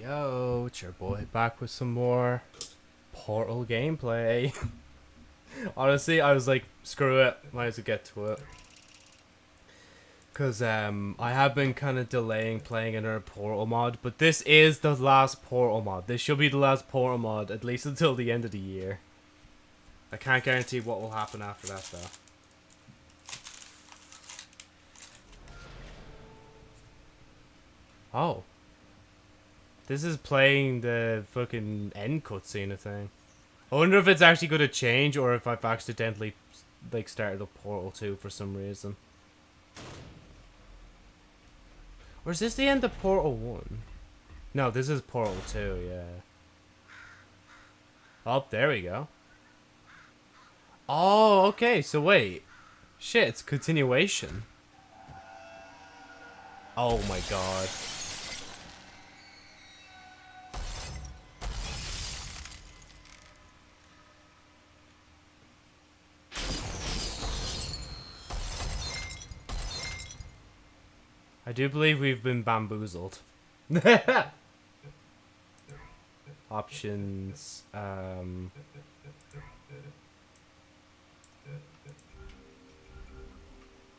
Yo, it's your boy back with some more Portal gameplay. Honestly, I was like, screw it, might as well get to it. Because um, I have been kind of delaying playing another Portal mod, but this is the last Portal mod. This should be the last Portal mod, at least until the end of the year. I can't guarantee what will happen after that, though. Oh. This is playing the fucking end cutscene thing. I wonder if it's actually going to change or if I've accidentally like started a Portal 2 for some reason. Or is this the end of Portal 1? No, this is Portal 2, yeah. Oh, there we go. Oh, okay, so wait. Shit, it's continuation. Oh my god. I do believe we've been bamboozled. Options. Um,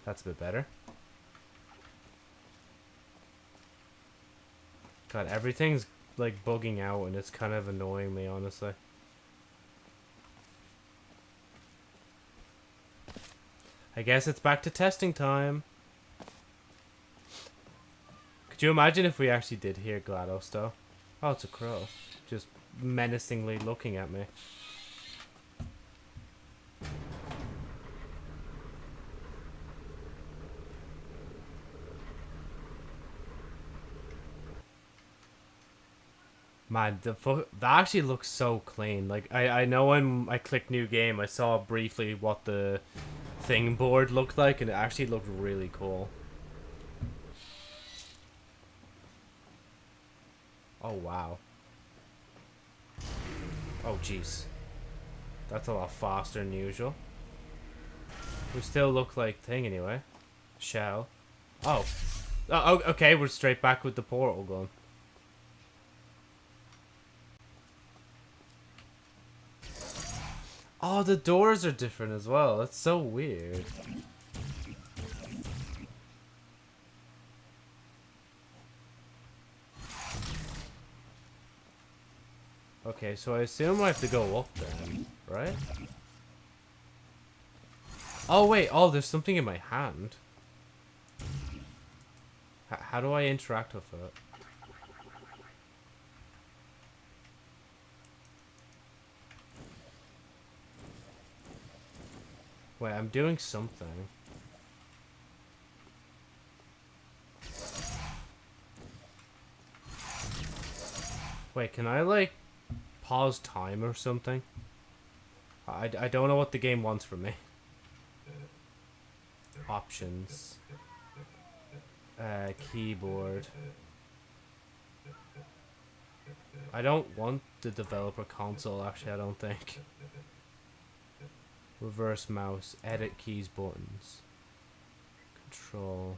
that's a bit better. God, everything's like bugging out and it's kind of annoying me, honestly. I guess it's back to testing time. Could you imagine if we actually did hear GLaDOS, though? Oh, it's a crow. Just menacingly looking at me. Man, the that actually looks so clean. Like, I, I know when I clicked new game, I saw briefly what the thing board looked like, and it actually looked really cool. Oh, wow. Oh, jeez. That's a lot faster than usual. We still look like thing anyway. Chell. Oh. Oh, okay, we're straight back with the portal gun. Oh, the doors are different as well. That's so weird. Okay, so I assume I have to go up then, right? Oh, wait. Oh, there's something in my hand. H how do I interact with it? Wait, I'm doing something. Wait, can I, like, pause time or something? I, I don't know what the game wants from me. Options. Uh, keyboard. I don't want the developer console, actually, I don't think. Reverse mouse, edit keys, buttons. Control.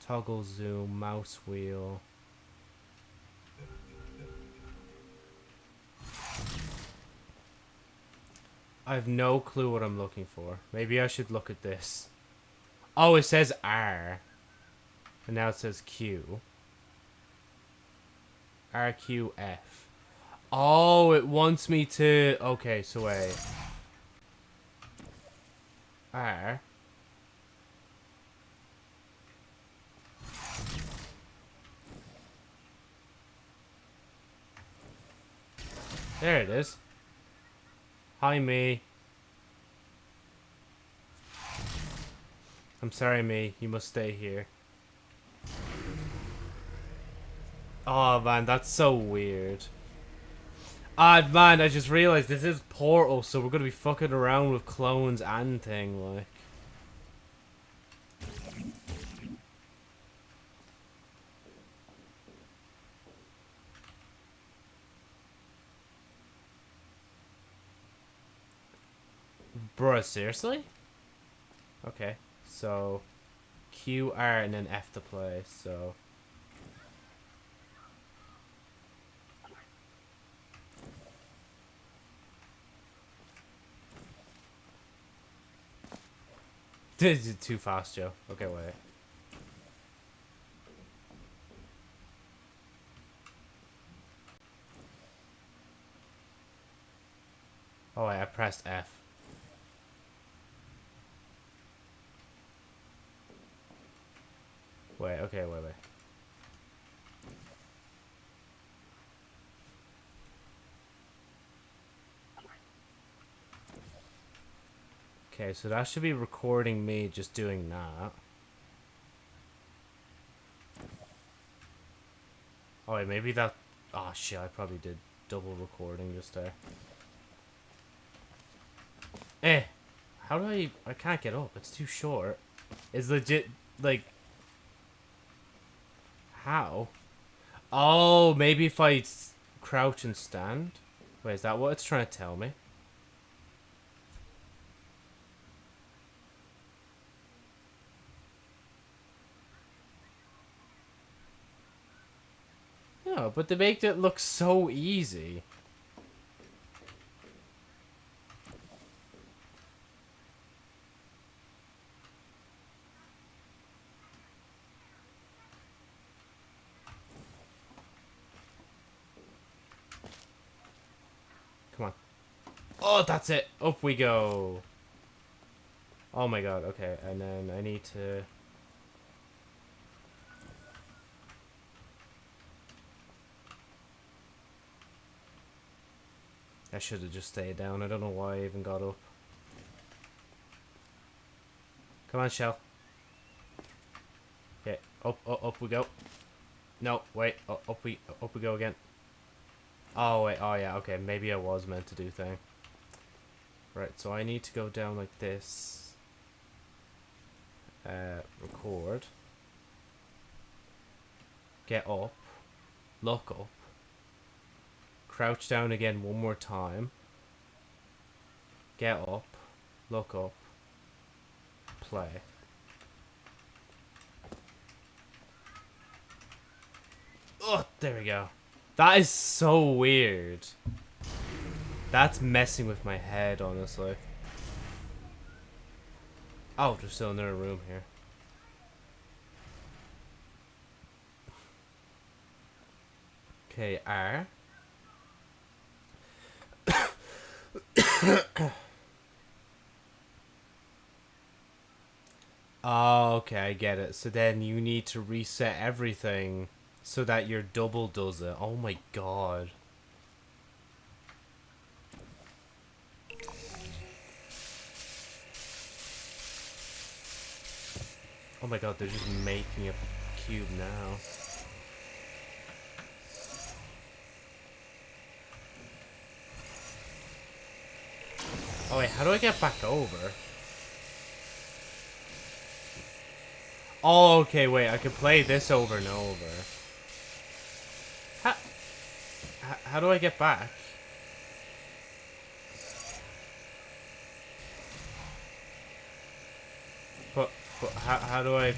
Toggle zoom, mouse wheel. I have no clue what I'm looking for. Maybe I should look at this. Oh, it says R. And now it says Q. RQF. Oh, it wants me to... Okay, so wait. R. There it is. Hi, me. I'm sorry, me. You must stay here. Oh, man, that's so weird. Ah, man, I just realized this is Portal, so we're going to be fucking around with clones and thing, like. Bro, seriously? Okay, so Q, R, and then F to play, so... This is too fast, Joe. Okay, wait. Oh, wait, I pressed F. okay, wait, wait. Okay, so that should be recording me just doing that. Oh wait, maybe that... Oh shit, I probably did double recording just there. Eh! How do I... I can't get up, it's too short. It's legit, like... How? Oh, maybe if I crouch and stand? Wait, is that what it's trying to tell me? No, but they make it look so easy. Come on. Oh, that's it. Up we go. Oh my god, okay. And then I need to... I should have just stayed down. I don't know why I even got up. Come on, Chell. Okay, up, up, up we go. No, wait, up, up we, up we go again. Oh, wait, oh yeah, okay, maybe I was meant to do thing. Right, so I need to go down like this. Uh, record. Get up. Look up. Crouch down again one more time. Get up. Look up. Play. Oh, there we go. That is so weird. That's messing with my head, honestly. Oh, there's still another room here. Okay, R. oh, okay, I get it. So then you need to reset everything so that your double does it. Oh my god. Oh my god, they're just making a cube now. Oh wait, how do I get back over? Oh, okay, wait, I can play this over and over. How, how do I get back? But, but how, how do I...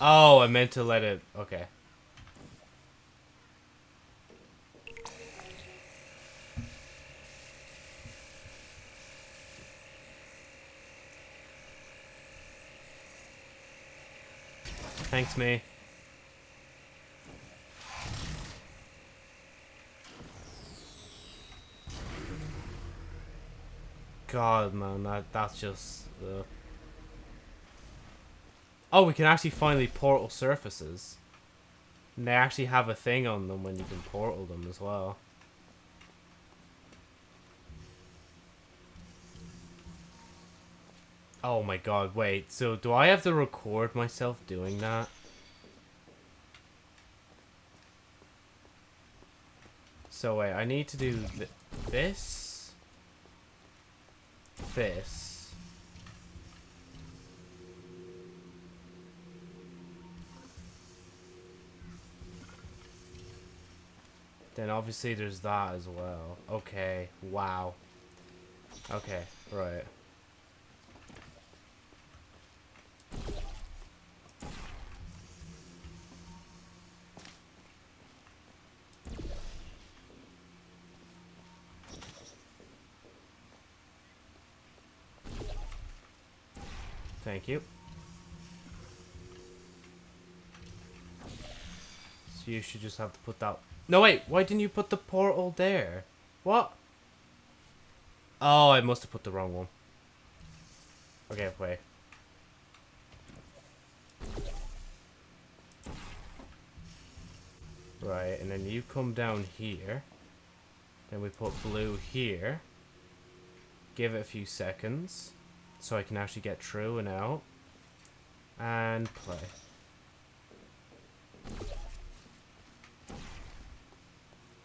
Oh, I meant to let it... Okay. Thanks, me. God, man, that that's just. Uh... Oh, we can actually finally portal surfaces. And they actually have a thing on them when you can portal them as well. Oh my god, wait. So do I have to record myself doing that? So wait, I need to do th this. This. Then obviously there's that as well. Okay, wow. Okay, right. Thank you. So you should just have to put that... No, wait! Why didn't you put the portal there? What? Oh, I must have put the wrong one. Okay, wait. Right, and then you come down here. Then we put blue here. Give it a few seconds. So I can actually get through and out. And play.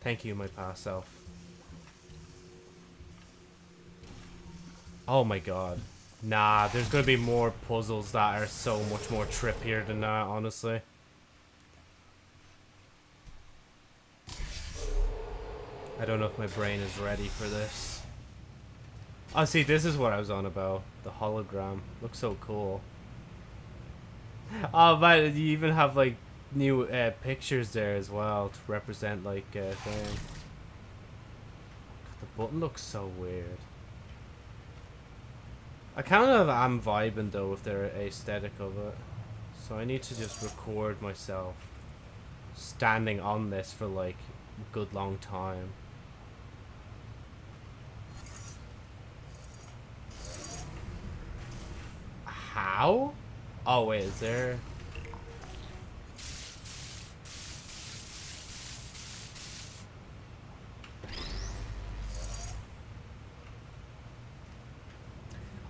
Thank you, my past self. Oh my god. Nah, there's gonna be more puzzles that are so much more trippier than that, honestly. I don't know if my brain is ready for this. Oh, see, this is what I was on about. The hologram. Looks so cool. Oh, but you even have, like, new uh, pictures there as well to represent, like, uh, thing. God, the button looks so weird. I kind of am vibing, though, with their aesthetic of it. So I need to just record myself standing on this for, like, a good long time. How? Oh, wait, is there...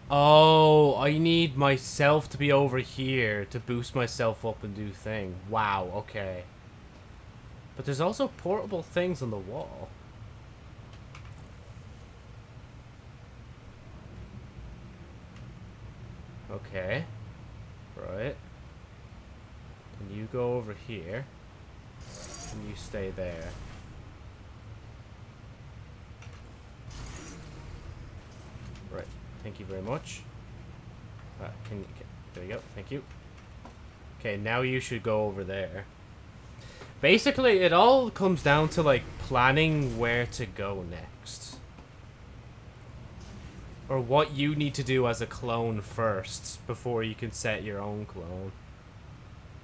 Oh, I need myself to be over here to boost myself up and do thing. Wow, okay. But there's also portable things on the wall. Okay. Right. And you go over here. And you stay there. Right. Thank you very much. Uh, can, can there you go. Thank you. Okay, now you should go over there. Basically, it all comes down to, like, planning where to go next. Or what you need to do as a clone first before you can set your own clone.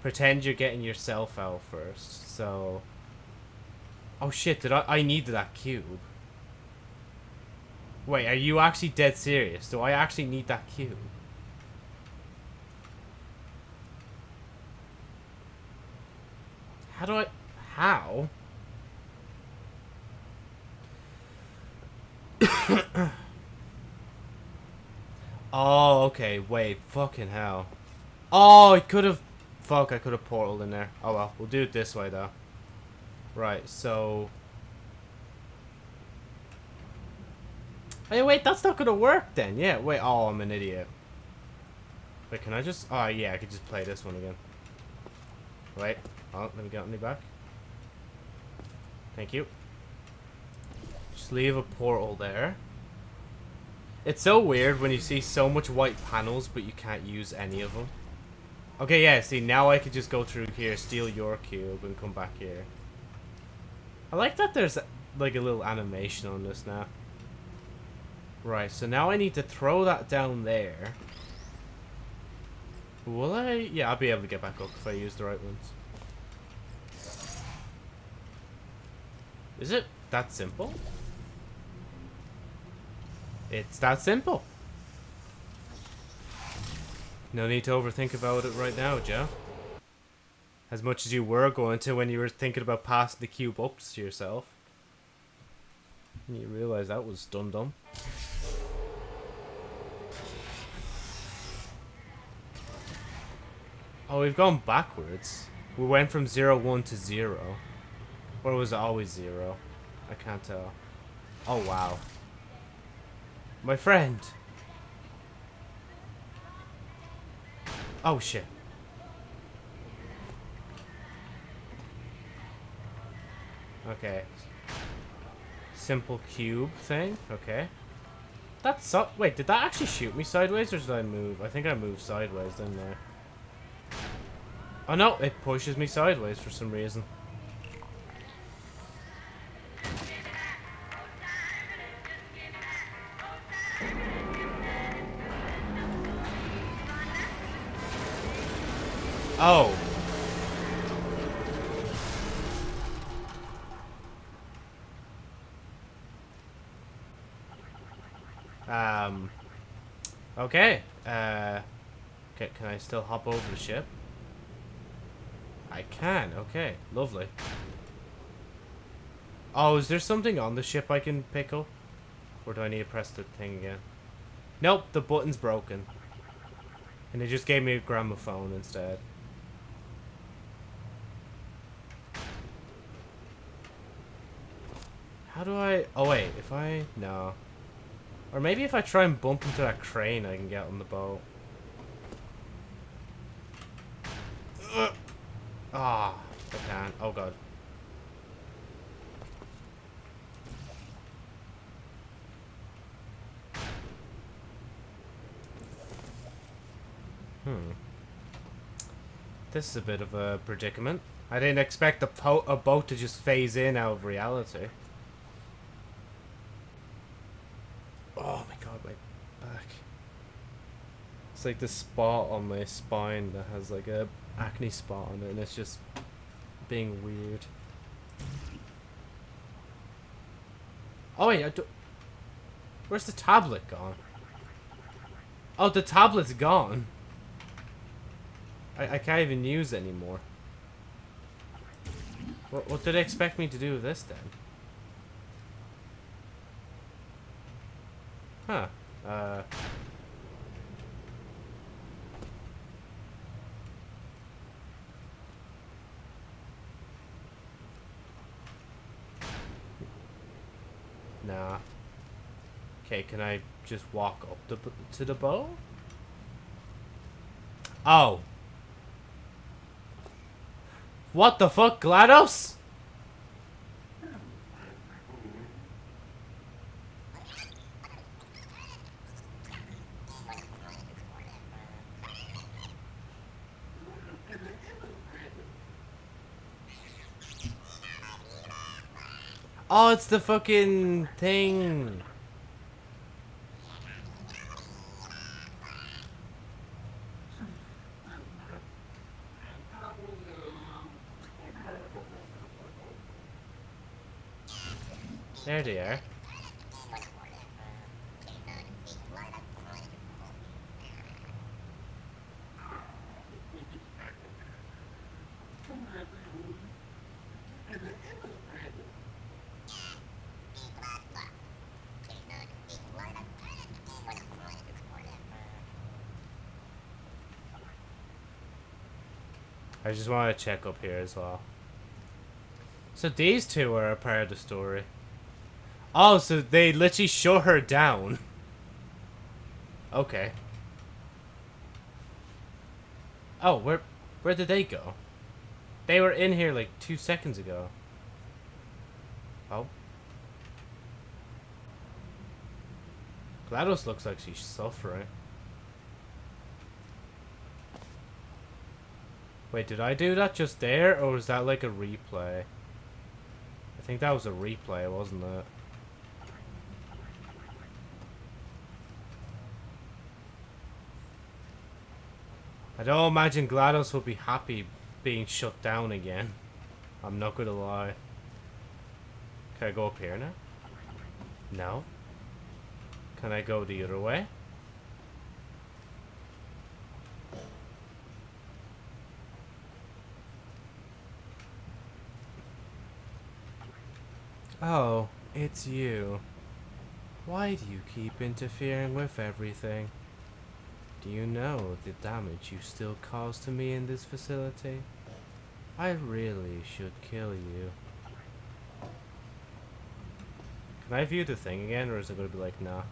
Pretend you're getting yourself out first, so... Oh shit, did I- I need that cube. Wait, are you actually dead serious? Do I actually need that cube? How do I... How? Oh, okay. Wait. Fucking hell. Oh, I could have... Fuck, I could have portaled in there. Oh well, we'll do it this way though. Right, so... Hey, wait, that's not gonna work then. Yeah, wait. Oh, I'm an idiot. Wait, can I just... Oh, yeah, I could just play this one again. Wait. Oh, let me get me back. Thank you. Just leave a portal there. It's so weird when you see so much white panels, but you can't use any of them. Okay, yeah, see, now I could just go through here, steal your cube, and come back here. I like that there's, like, a little animation on this now. Right, so now I need to throw that down there. Will I? Yeah, I'll be able to get back up if I use the right ones. Is it that simple? It's that simple. No need to overthink about it right now, Joe. As much as you were going to when you were thinking about passing the cube up to yourself. And you realize that was dumb dumb. Oh, we've gone backwards. We went from 0, 1 to 0. Or was it always 0? I can't tell. Oh, wow. My friend! Oh, shit. Okay. Simple cube thing? Okay. That's so- wait, did that actually shoot me sideways or did I move? I think I moved sideways, didn't I? Oh no, it pushes me sideways for some reason. Oh. Um. Okay. Uh. Okay, can I still hop over the ship? I can. Okay. Lovely. Oh, is there something on the ship I can pick up? Or do I need to press the thing again? Nope, the button's broken. And it just gave me a gramophone instead. How do I... Oh, wait. If I... No. Or maybe if I try and bump into that crane, I can get on the boat. Ah, oh, I can't. Oh, God. Hmm. This is a bit of a predicament. I didn't expect a, a boat to just phase in out of reality. Oh my god, my back. It's like the spot on my spine that has like a acne spot on it and it's just being weird. Oh wait, I do Where's the tablet gone? Oh, the tablet's gone. I, I can't even use it anymore. What, what did they expect me to do with this then? Huh. Uh... Nah. Okay, can I just walk up the, to the bow? Oh. What the fuck, GLaDOS? Oh, it's the fucking thing. There they are. I just want to check up here as well. So these two are a part of the story. Oh, so they literally show her down. Okay. Oh, where where did they go? They were in here like two seconds ago. Oh. GLaDOS looks like she's suffering. Wait, did I do that just there, or was that like a replay? I think that was a replay, wasn't it? I don't imagine GLaDOS will be happy being shut down again. I'm not gonna lie. Can I go up here now? No. Can I go the other way? Oh, it's you. Why do you keep interfering with everything? Do you know the damage you still cause to me in this facility? I really should kill you. Can I view the thing again, or is it going to be like, nah?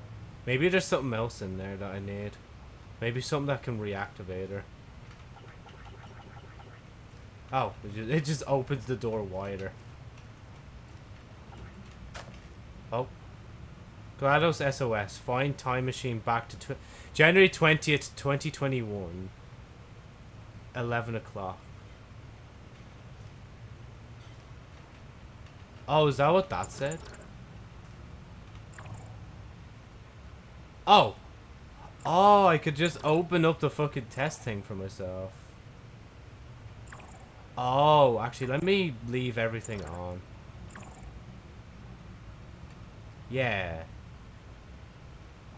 Maybe there's something else in there that I need. Maybe something that can reactivate her. Oh, it just, it just opens the door wider. Oh. GLaDOS SOS. Find time machine back to tw January 20th, 2021. 11 o'clock. Oh, is that what that said? Oh. Oh, I could just open up the fucking test thing for myself. Oh, actually, let me leave everything on. Yeah.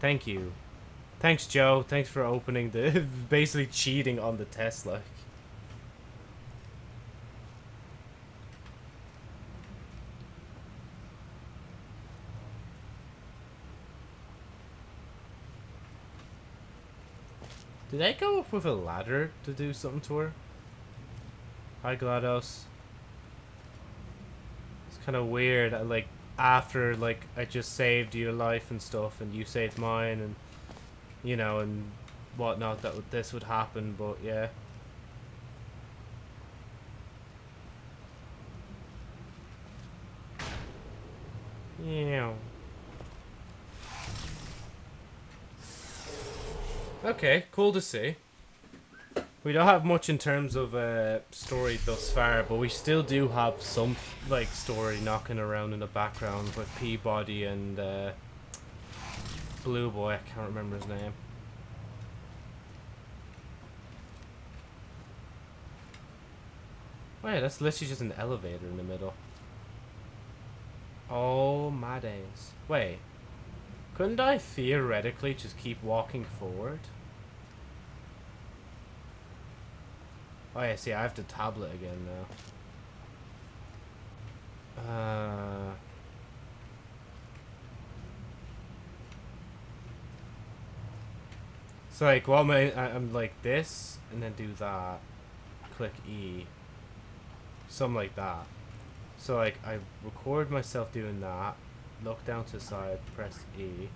Thank you. Thanks, Joe. Thanks for opening the... basically cheating on the test, like. Did I go up with a ladder to do something to her? Hi, GLaDOS. It's kind of weird, I, like, after, like, I just saved your life and stuff, and you saved mine, and, you know, and whatnot, that this would happen, but yeah. Yeah. Okay, cool to see. We don't have much in terms of uh, story thus far, but we still do have some like story knocking around in the background with P-body and uh, Blue Boy. I can't remember his name. Wait, that's literally just an elevator in the middle. Oh my days. Wait. Couldn't I theoretically just keep walking forward? Oh yeah, see, I have the tablet again now. Uh... So like, well, I, I'm like this, and then do that. Click E. Something like that. So like, I record myself doing that, look down to the side, press E.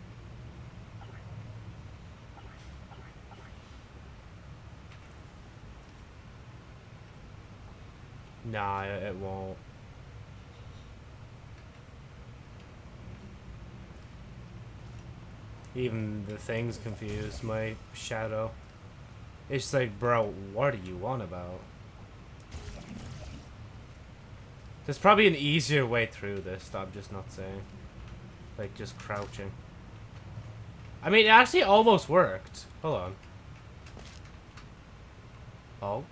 Nah, it won't. Even the thing's confused, my shadow. It's like, bro, what do you want about? There's probably an easier way through this I'm just not saying. Like, just crouching. I mean, it actually almost worked. Hold on. Oh.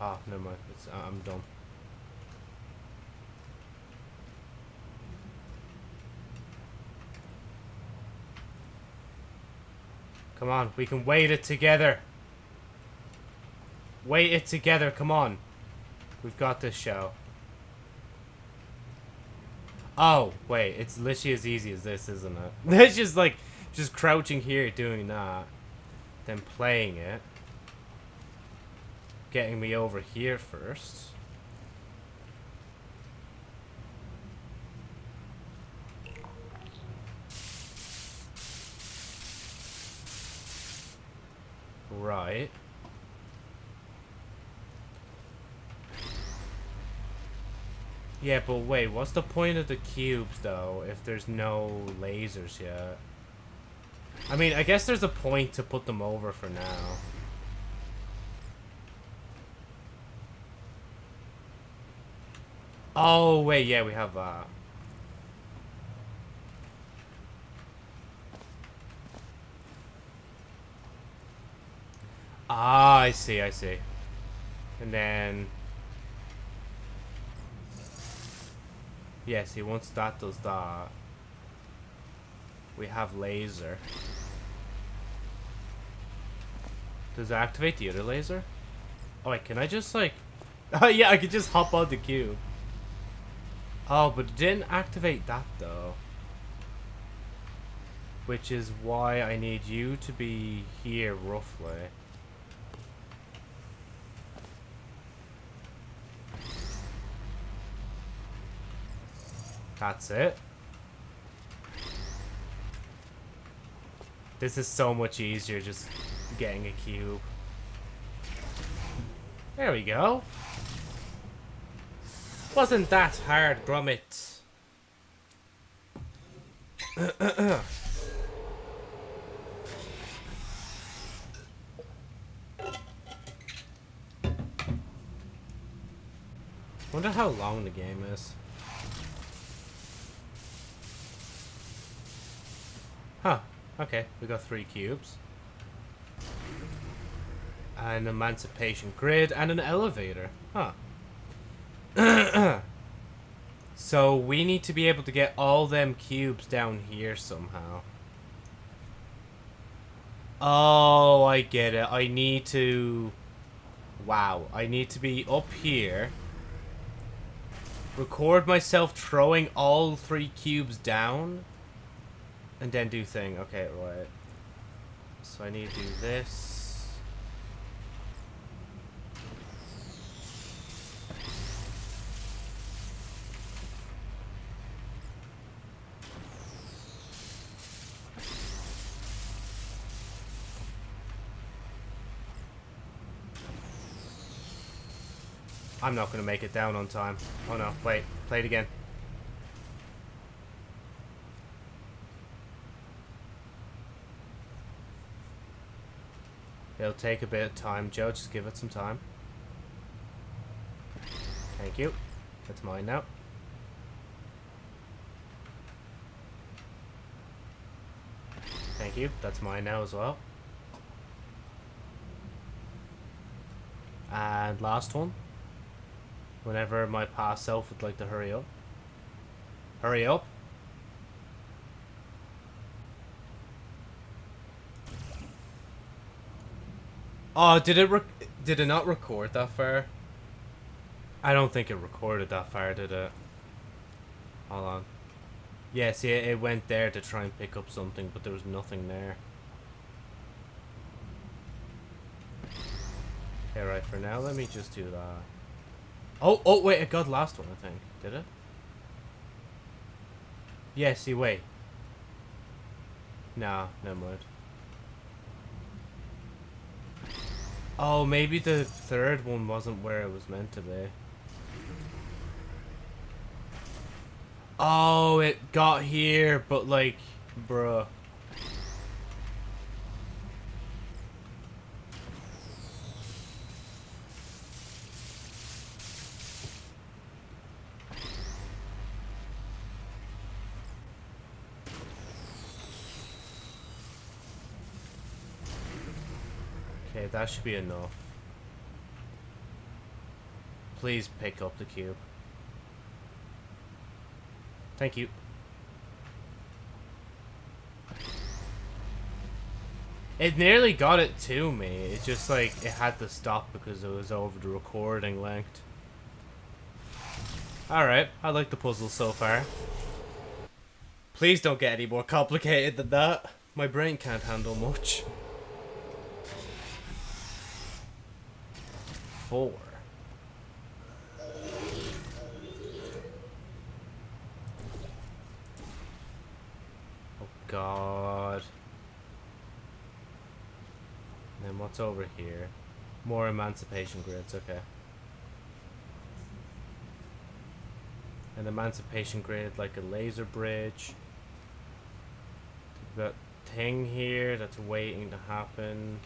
Ah, never mind. It's, uh, I'm done. Come on, we can wait it together. Wait it together, come on. We've got this show. Oh, wait, it's literally as easy as this, isn't it? It's just like, just crouching here doing that. Then playing it getting me over here first. Right. Yeah, but wait, what's the point of the cubes, though, if there's no lasers yet? I mean, I guess there's a point to put them over for now. Oh, wait, yeah, we have, uh... Ah, I see, I see. And then... Yeah, see, once that does that... We have laser. Does it activate the other laser? Oh, wait, can I just, like... Oh, yeah, I could just hop on the cube. Oh, but it didn't activate that though. Which is why I need you to be here roughly. That's it. This is so much easier just getting a cube. There we go. Wasn't that hard, Gromit? Wonder how long the game is. Huh. Okay, we got three cubes. An emancipation grid and an elevator. Huh. so we need to be able to get all them cubes down here somehow. Oh, I get it. I need to... Wow. I need to be up here. Record myself throwing all three cubes down. And then do thing. Okay, right. So I need to do this. I'm not going to make it down on time. Oh no, wait. Play it again. It'll take a bit of time, Joe. Just give it some time. Thank you. That's mine now. Thank you. That's mine now as well. And last one whenever my past self would like to hurry up. Hurry up. Oh, did it re did it not record that far? I don't think it recorded that far, did it? Hold on. Yeah, see, it went there to try and pick up something, but there was nothing there. Okay, right, for now, let me just do that. Oh, oh, wait, it got last one, I think. Did it? Yeah, see, wait. Nah, never mind. Oh, maybe the third one wasn't where it was meant to be. Oh, it got here, but like, bruh. That should be enough. Please pick up the cube. Thank you. It nearly got it to me. It just like, it had to stop because it was over the recording length. Alright, I like the puzzle so far. Please don't get any more complicated than that. My brain can't handle much. Four. Oh god. And then what's over here? More emancipation grids, okay. An emancipation grid like a laser bridge. That thing here that's waiting to happen.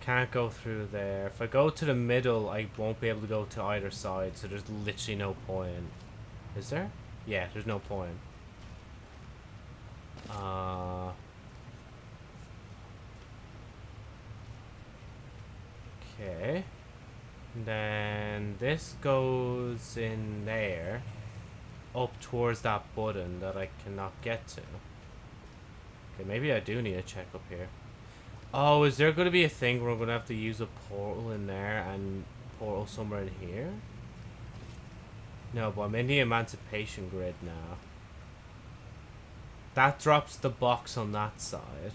Can't go through there. If I go to the middle, I won't be able to go to either side, so there's literally no point. Is there? Yeah, there's no point. Uh... Okay. Then this goes in there. Up towards that button that I cannot get to. Okay, maybe I do need a check up here. Oh, is there going to be a thing where I'm going to have to use a portal in there and portal somewhere in here? No, but I'm in the Emancipation Grid now. That drops the box on that side.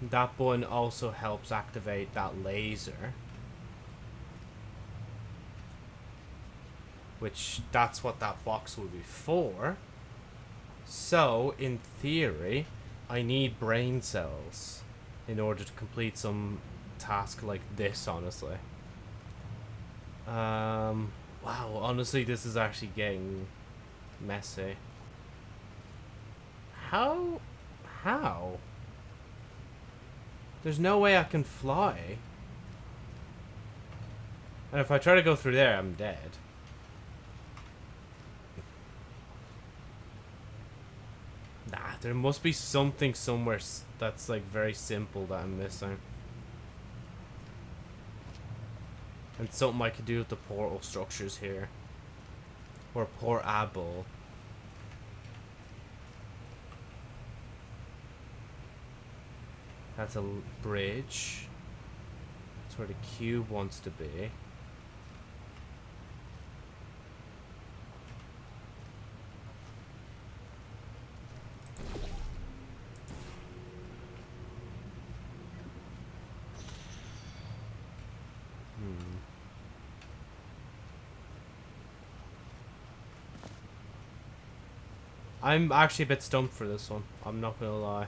That button also helps activate that laser. Which, that's what that box will be for. So, in theory... I need brain cells in order to complete some task like this, honestly. Um, wow, honestly, this is actually getting messy. How? How? There's no way I can fly. And if I try to go through there, I'm dead. There must be something somewhere that's like very simple that I'm missing. And something I could do with the portal structures here. Or portable. That's a bridge. That's where the cube wants to be. I'm actually a bit stumped for this one. I'm not gonna lie.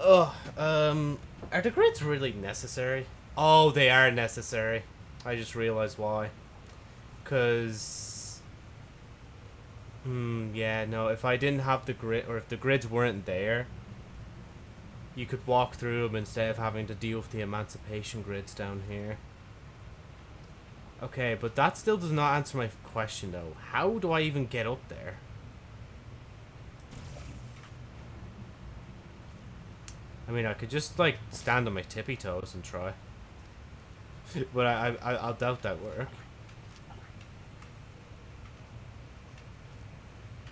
Ugh, um, are the grids really necessary? Oh, they are necessary. I just realized why. Cause, hmm, yeah, no. If I didn't have the grid, or if the grids weren't there, you could walk through them instead of having to deal with the emancipation grids down here. Okay, but that still does not answer my question though. How do I even get up there? Mean, I could just like stand on my tippy toes and try, but I, I I'll doubt that work.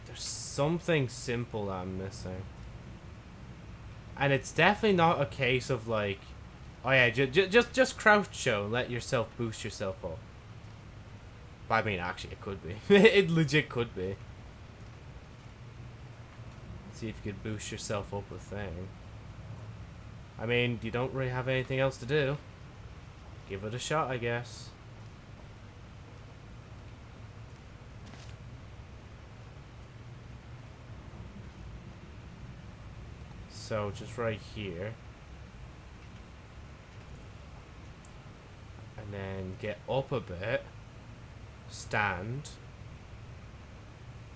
There's something simple I'm missing, and it's definitely not a case of like, oh yeah, ju- ju- just just crouch show, let yourself boost yourself up. I mean, actually, it could be. it legit could be. See if you could boost yourself up a thing. I mean, you don't really have anything else to do. Give it a shot, I guess. So, just right here. And then get up a bit. Stand.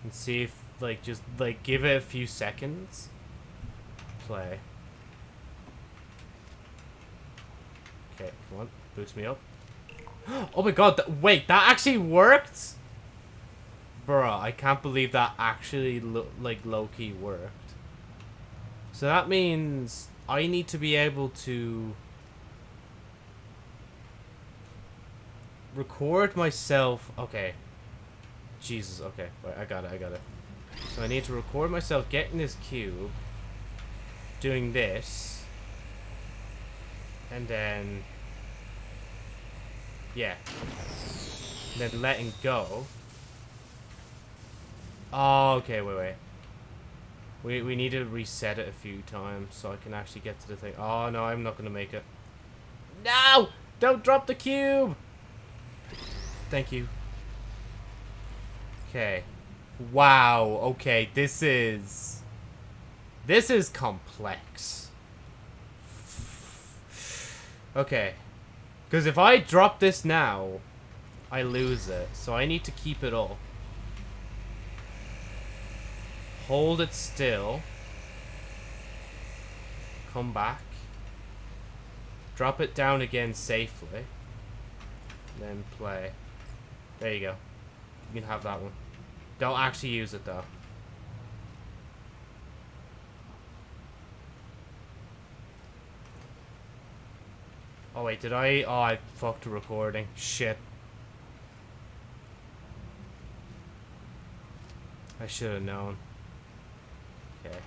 And see if, like, just, like, give it a few seconds. Play. Okay, come on. Boost me up. Oh my god, wait, that actually worked? Bruh, I can't believe that actually, lo like, low-key worked. So that means I need to be able to record myself. Okay. Jesus, okay. Wait, I got it, I got it. So I need to record myself getting this cube, doing this, and then yeah. And then letting go. Oh okay wait wait. We, we need to reset it a few times so I can actually get to the thing. Oh no I'm not gonna make it. No! Don't drop the cube! Thank you. Okay. Wow okay this is this is complex Okay. Because if I drop this now, I lose it. So I need to keep it up. Hold it still. Come back. Drop it down again safely. Then play. There you go. You can have that one. Don't actually use it though. Oh wait, did I? Oh, I fucked the recording. Shit. I should have known. Okay.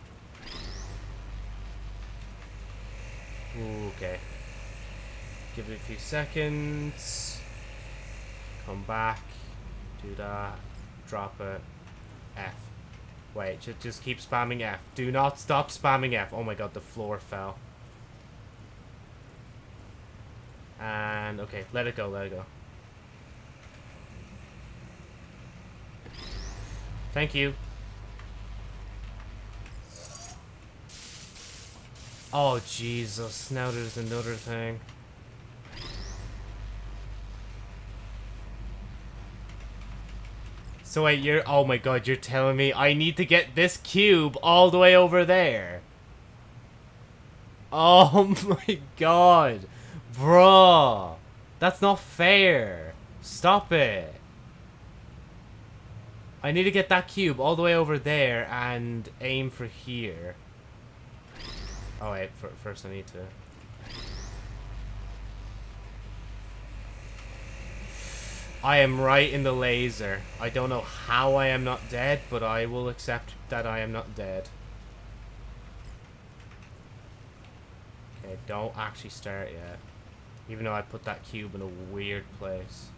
Ooh, okay. Give it a few seconds. Come back. Do that. Drop it. F. Wait, just, just keep spamming F. Do not stop spamming F. Oh my god, the floor fell. And, okay, let it go, let it go. Thank you. Oh, Jesus. Now there's another thing. So wait, you're... Oh my god, you're telling me I need to get this cube all the way over there. Oh my god. Bruh. That's not fair. Stop it. I need to get that cube all the way over there and aim for here. Oh wait, first I need to... I am right in the laser. I don't know how I am not dead, but I will accept that I am not dead. Okay, don't actually start yet. Even though I put that cube in a weird place.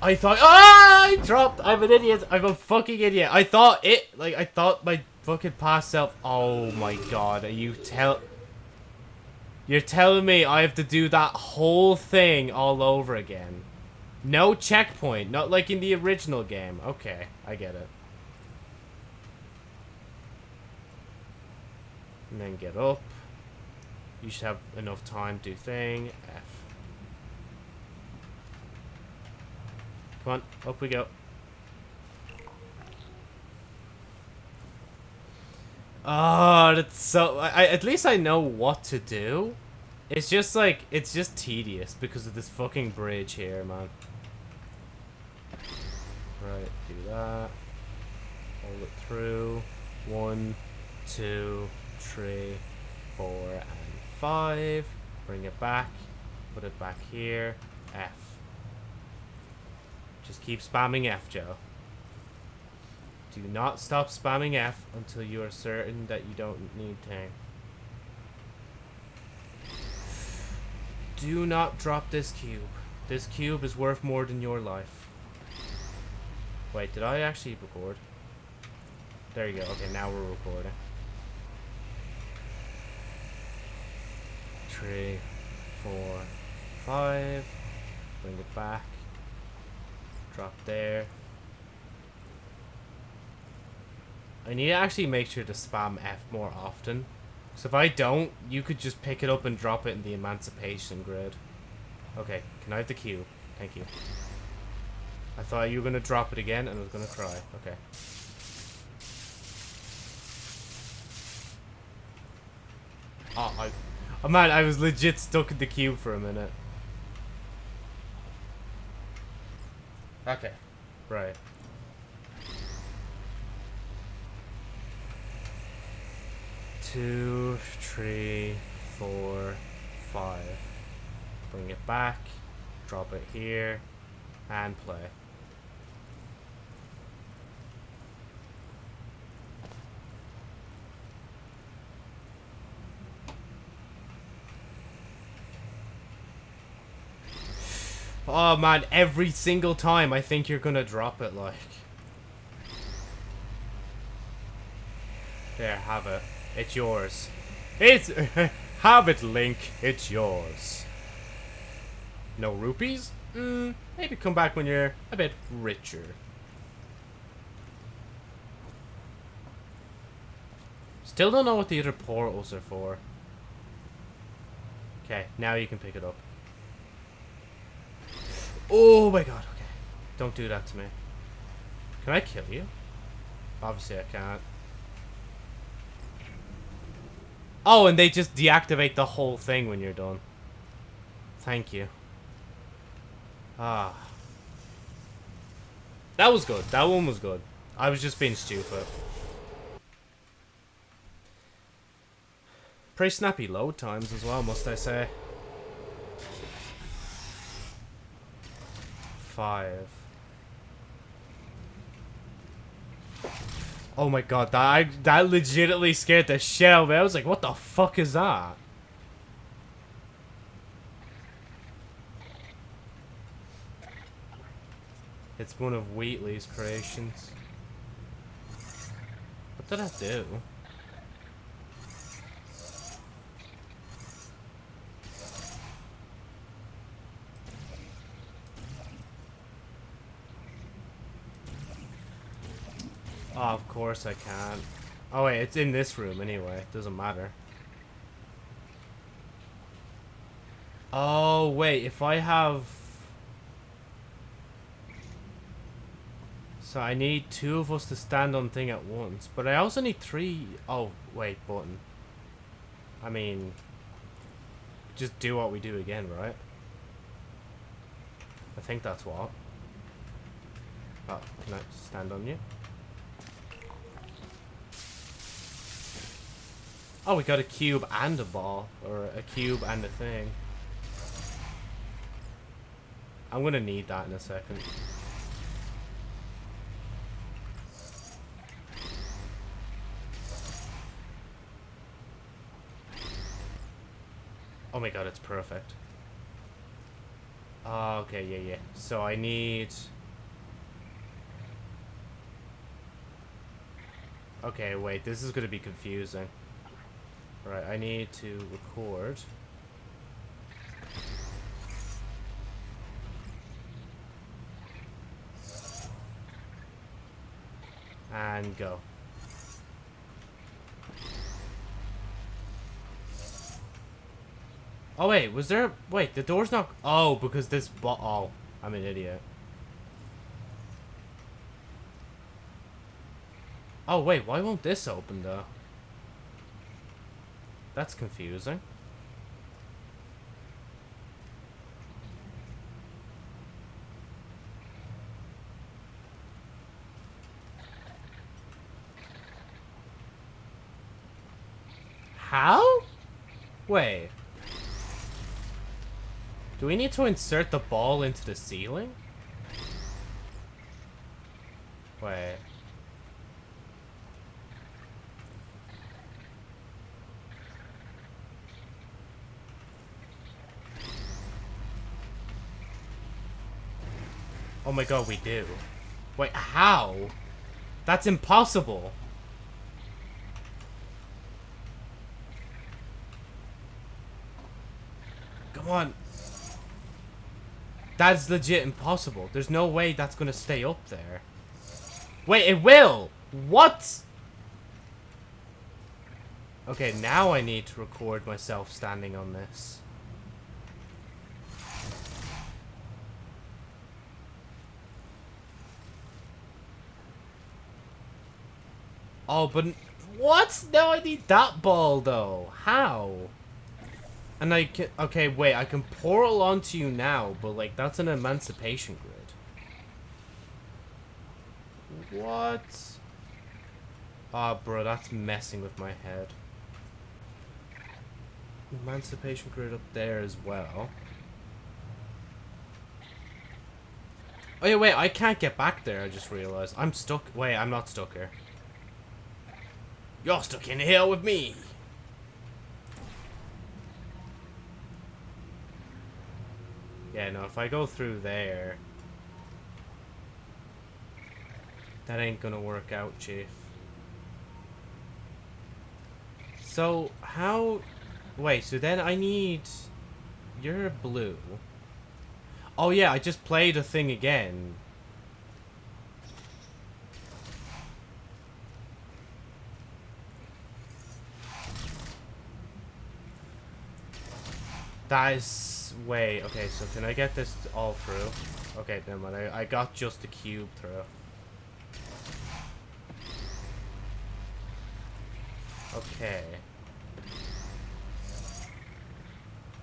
I thought- Ah! I dropped! I'm an idiot! I'm a fucking idiot! I thought it- Like, I thought my fucking past self- Oh my god, are you tell- You're telling me I have to do that whole thing all over again? No checkpoint, not like in the original game. Okay, I get it. And then get up. You should have enough time to do thing. F. Come on, up we go. Oh, that's so... I, at least I know what to do. It's just like, it's just tedious because of this fucking bridge here, man. Right, do that. Hold it through. One, two, three, four, and five. Bring it back. Put it back here. F. Just keep spamming F, Joe. Do not stop spamming F until you are certain that you don't need to. Do not drop this cube. This cube is worth more than your life. Wait, did I actually record? There you go. Okay, now we're recording. Three, four, five. Bring it back. Drop there. I need to actually make sure to spam F more often. So if I don't, you could just pick it up and drop it in the emancipation grid. Okay, can I have the cube? Thank you. I thought you were going to drop it again and I was going to cry. Okay. Oh, I... Oh man, I was legit stuck in the cube for a minute. Okay. Right. Two, three, four, five. Bring it back. Drop it here. And play. Oh man, every single time I think you're gonna drop it like. There, have it. It's yours. It's have it, Link. It's yours. No rupees? Mm, maybe come back when you're a bit richer. Still don't know what the other portals are for. Okay, now you can pick it up. Oh my god, okay. Don't do that to me. Can I kill you? Obviously I can't. Oh, and they just deactivate the whole thing when you're done. Thank you. Ah. That was good. That one was good. I was just being stupid. Pretty snappy load times as well, must I say. Five. Oh my god, that I, that legitimately scared the shit out of me. I was like, what the fuck is that? It's one of Wheatley's creations. What did I do? Oh, of course I can't. Oh wait, it's in this room anyway. It Doesn't matter. Oh wait, if I have... So I need two of us to stand on thing at once. But I also need three... Oh, wait, button. I mean... Just do what we do again, right? I think that's what. Oh, can I stand on you? Oh, we got a cube and a ball. Or a cube and a thing. I'm gonna need that in a second. Oh my god, it's perfect. Oh, okay, yeah, yeah. So I need... Okay, wait, this is gonna be confusing. Right, I need to record. And go. Oh wait, was there... Wait, the door's not... Oh, because this... Oh, I'm an idiot. Oh wait, why won't this open though? That's confusing. How? Wait. Do we need to insert the ball into the ceiling? Wait. Oh my god, we do. Wait, how? That's impossible. Come on. That's legit impossible. There's no way that's gonna stay up there. Wait, it will! What? Okay, now I need to record myself standing on this. Oh, but... What? No, I need that ball, though. How? And I can... Okay, wait. I can portal onto you now, but, like, that's an emancipation grid. What? Ah, oh, bro, that's messing with my head. Emancipation grid up there as well. Oh, yeah, wait. I can't get back there, I just realized. I'm stuck. Wait, I'm not stuck here. You're stuck in here with me. Yeah, no, if I go through there... That ain't gonna work out, Chief. So, how... Wait, so then I need... You're blue. Oh yeah, I just played a thing again. That is... Wait, okay, so can I get this all through? Okay, never mind. I, I got just the cube through. Okay.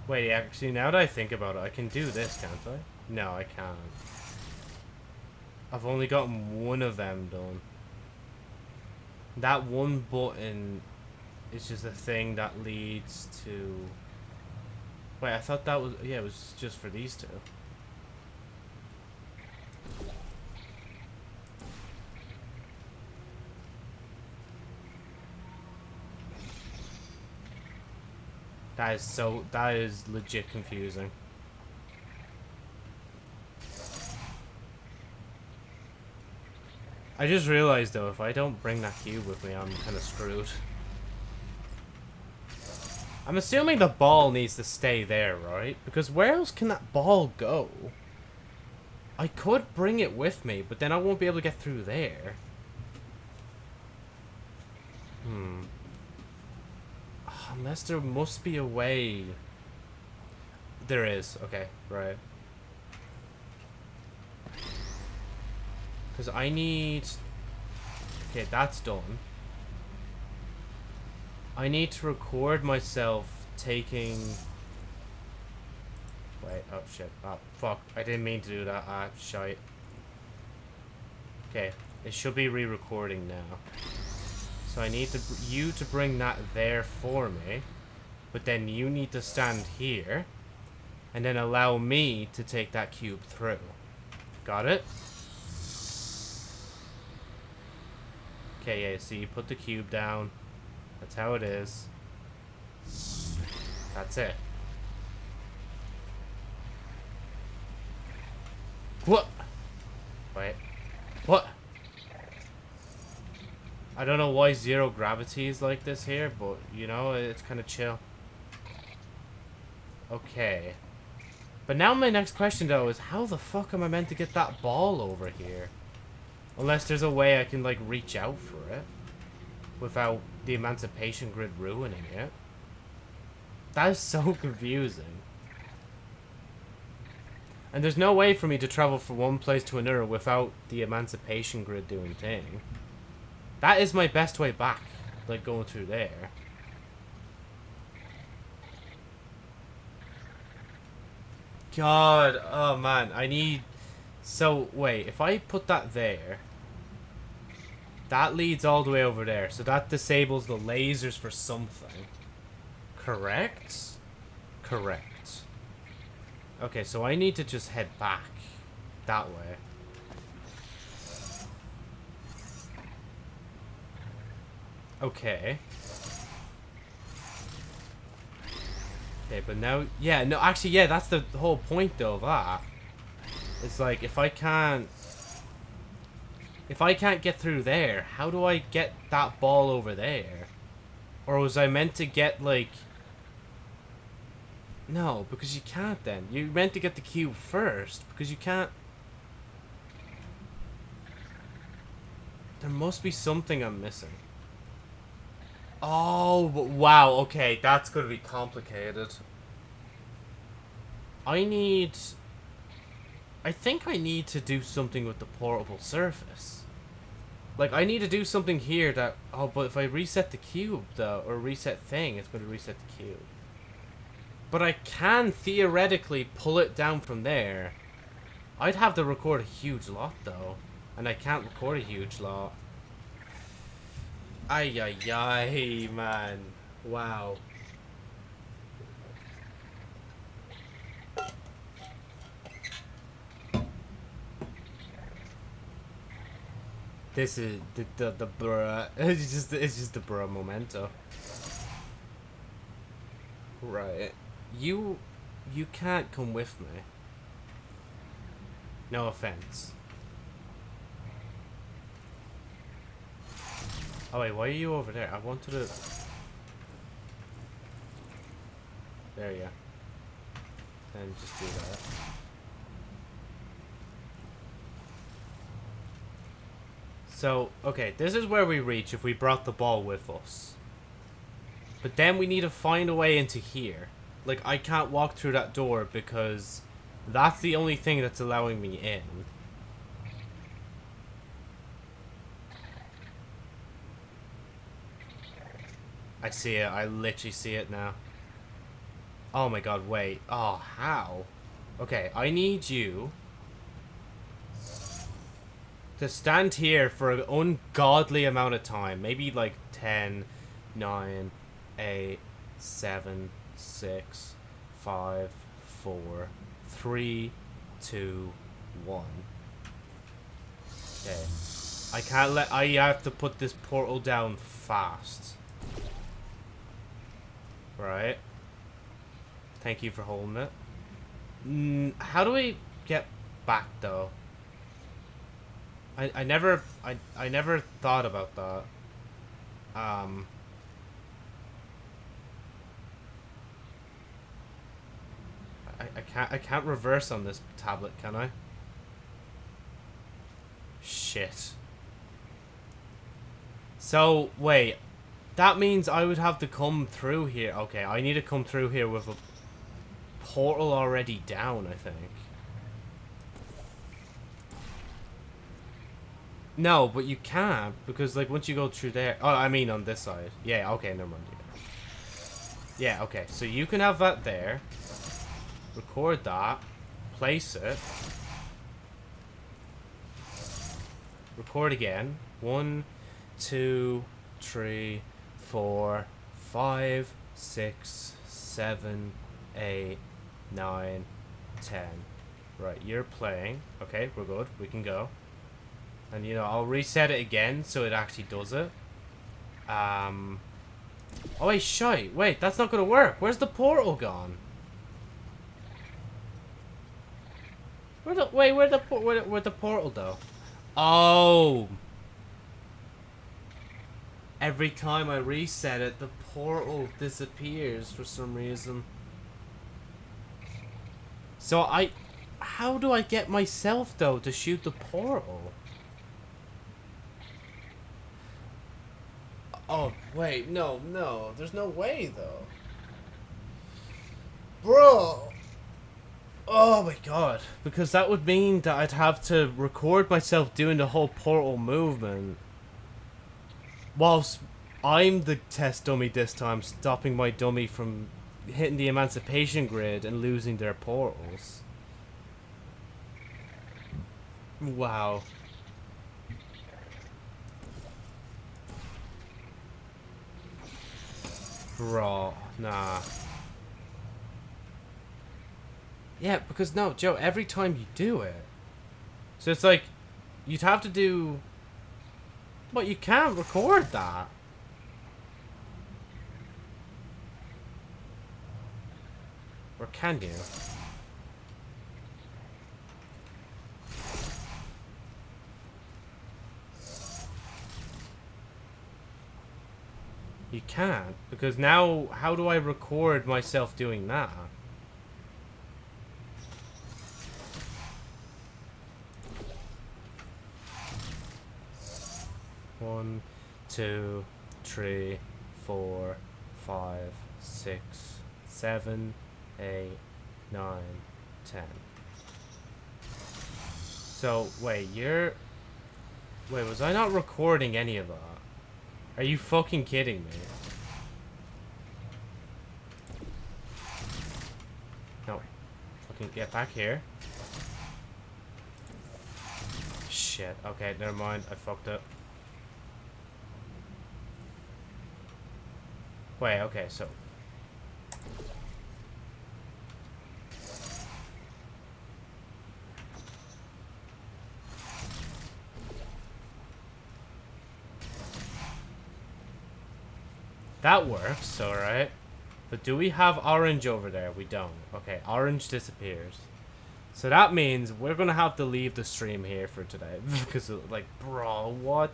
Wait, actually, now that I think about it, I can do this, can't I? No, I can't. I've only gotten one of them done. That one button is just a thing that leads to... Wait, I thought that was... Yeah, it was just for these two. That is so... That is legit confusing. I just realized, though, if I don't bring that cube with me, I'm kind of screwed. I'm assuming the ball needs to stay there, right? Because where else can that ball go? I could bring it with me, but then I won't be able to get through there. Hmm. Unless there must be a way... There is. Okay, right. Because I need... Okay, that's done. I need to record myself taking... Wait, oh shit. Oh, fuck. I didn't mean to do that. Ah, shite. Okay, it should be re-recording now. So I need to, you to bring that there for me. But then you need to stand here. And then allow me to take that cube through. Got it? Okay, yeah, so you put the cube down. That's how it is. That's it. What? Wait. What? I don't know why zero gravity is like this here, but, you know, it's kind of chill. Okay. But now my next question, though, is how the fuck am I meant to get that ball over here? Unless there's a way I can, like, reach out for it. Without the Emancipation Grid ruining it. That is so confusing. And there's no way for me to travel from one place to another without the Emancipation Grid doing thing. That is my best way back. Like, going through there. God, oh man, I need... So, wait, if I put that there... That leads all the way over there, so that disables the lasers for something. Correct? Correct. Okay, so I need to just head back. That way. Okay. Okay, but now, yeah, no, actually, yeah, that's the whole point, though, that. It's like, if I can't, if I can't get through there, how do I get that ball over there? Or was I meant to get, like, no, because you can't then. You're meant to get the cube first, because you can't... There must be something I'm missing. Oh, wow, okay, that's going to be complicated. I need... I think I need to do something with the portable surface. Like, I need to do something here that... Oh, but if I reset the cube, though, or reset thing, it's going to reset the cube. But I can theoretically pull it down from there. I'd have to record a huge lot, though. And I can't record a huge lot. Ay, ay, ay, man. Wow. This is the the, the bruh. It's just it's just the bruh memento. Right. You you can't come with me. No offense. Oh wait, why are you over there? I wanted to... There you go. And just do that. So, okay, this is where we reach if we brought the ball with us. But then we need to find a way into here. Like, I can't walk through that door because that's the only thing that's allowing me in. I see it. I literally see it now. Oh my god, wait. Oh, how? Okay, I need you to stand here for an ungodly amount of time. Maybe like 10, 9, 8, 7, 6, 5, 4, 3, 2, 1. Okay. I can't let... I have to put this portal down fast. Right. Thank you for holding it. Mm, how do we get back though? I I never I I never thought about that. Um. I, I can't I can't reverse on this tablet, can I? Shit. So wait, that means I would have to come through here. Okay, I need to come through here with a portal already down, I think. No, but you can't, because, like, once you go through there... Oh, I mean on this side. Yeah, okay, never mind. Yeah, okay, so you can have that there. Record that. Place it. Record again. One, two, three four, five, six, seven, eight, nine, ten. Right, you're playing. Okay, we're good. We can go. And, you know, I'll reset it again so it actually does it. Um... Oh, wait, shite. Wait, that's not going to work. Where's the portal gone? Where the... Wait, where the... Where, where the portal, though? Oh! Every time I reset it, the portal disappears for some reason. So I... How do I get myself, though, to shoot the portal? Oh, wait, no, no. There's no way, though. Bro! Oh my god. Because that would mean that I'd have to record myself doing the whole portal movement. Whilst I'm the test dummy this time, stopping my dummy from hitting the emancipation grid and losing their portals. Wow. Bro, nah. Yeah, because no, Joe, every time you do it. So it's like, you'd have to do... But you can't record that. Or can you? You can't, because now, how do I record myself doing that? One, two, three, four, five, six, seven, eight, nine, ten. So, wait, you're... Wait, was I not recording any of that? Are you fucking kidding me? No. Fucking get back here. Shit. Okay, never mind. I fucked up. Wait, okay, so... That works, alright. But do we have orange over there? We don't. Okay, orange disappears. So that means we're to have to leave the stream here for today. because, like, bro, what?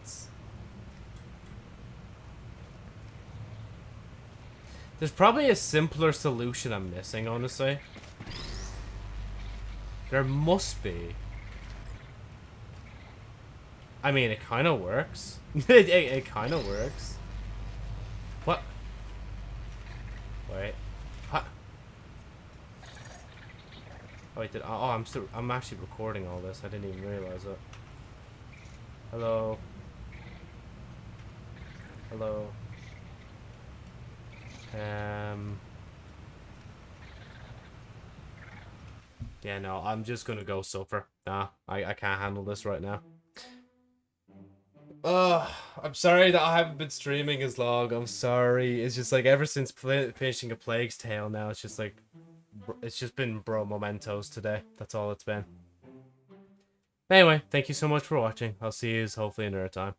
There's probably a simpler solution I'm missing, honestly. There must be. I mean, it kind of works. it, it, it kind of works. What? Wait. Oh, wait, did, oh, I'm still, I'm actually recording all this. I didn't even realize it. Hello. Hello. Um. Yeah, no, I'm just gonna go suffer. Nah, I, I can't handle this right now. Uh, I'm sorry that I haven't been streaming as long. I'm sorry. It's just like ever since finishing a Plague's Tale now, it's just like, it's just been bro mementos today. That's all it's been. Anyway, thank you so much for watching. I'll see you hopefully another time.